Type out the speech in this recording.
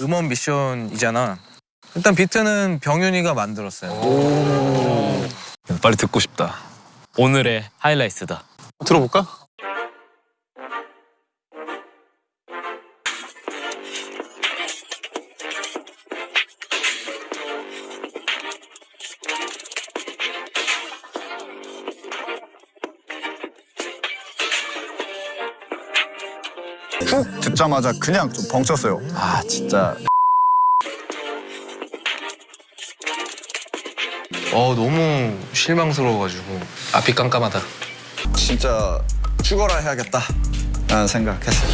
음원 미션이잖아. 일단 비트는 병윤이가 만들었어요. 빨리 듣고 싶다. 오늘의 하이라이트다. 들어볼까? 훅 듣자마자 그냥 좀 벙쳤어요. 아 진짜 어 너무 실망스러워가지고 앞이 깜깜하다. 진짜 죽어라 해야겠다 라는 생각했어요.